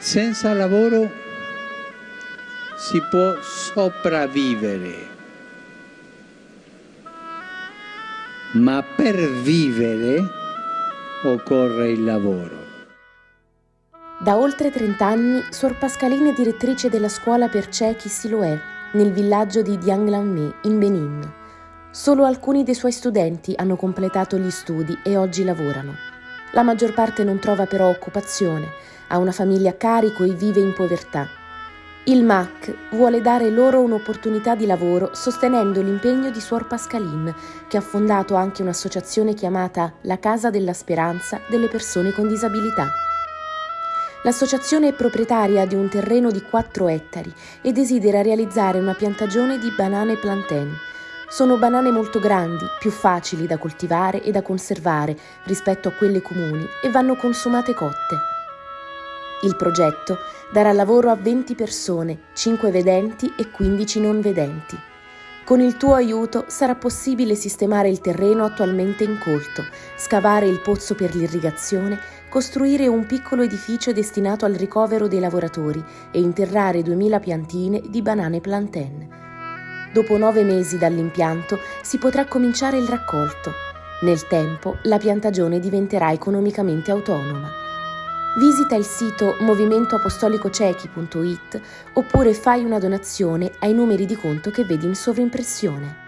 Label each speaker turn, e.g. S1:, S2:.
S1: Senza lavoro si può sopravvivere, ma per vivere occorre il lavoro.
S2: Da oltre 30 anni, Suor Pascaline è direttrice della scuola per ciechi Siloé, nel villaggio di Dianglanmé, in Benin. Solo alcuni dei suoi studenti hanno completato gli studi e oggi lavorano. La maggior parte non trova però occupazione, ha una famiglia a carico e vive in povertà. Il MAC vuole dare loro un'opportunità di lavoro sostenendo l'impegno di Suor Pascaline, che ha fondato anche un'associazione chiamata La Casa della Speranza delle persone con disabilità. L'associazione è proprietaria di un terreno di 4 ettari e desidera realizzare una piantagione di banane plantain. Sono banane molto grandi, più facili da coltivare e da conservare rispetto a quelle comuni e vanno consumate cotte. Il progetto darà lavoro a 20 persone, 5 vedenti e 15 non vedenti. Con il tuo aiuto sarà possibile sistemare il terreno attualmente incolto, scavare il pozzo per l'irrigazione, costruire un piccolo edificio destinato al ricovero dei lavoratori e interrare 2000 piantine di banane plantain. Dopo nove mesi dall'impianto si potrà cominciare il raccolto. Nel tempo la piantagione diventerà economicamente autonoma. Visita il sito movimentoapostolicocechi.it oppure fai una donazione ai numeri di conto che vedi in sovrimpressione.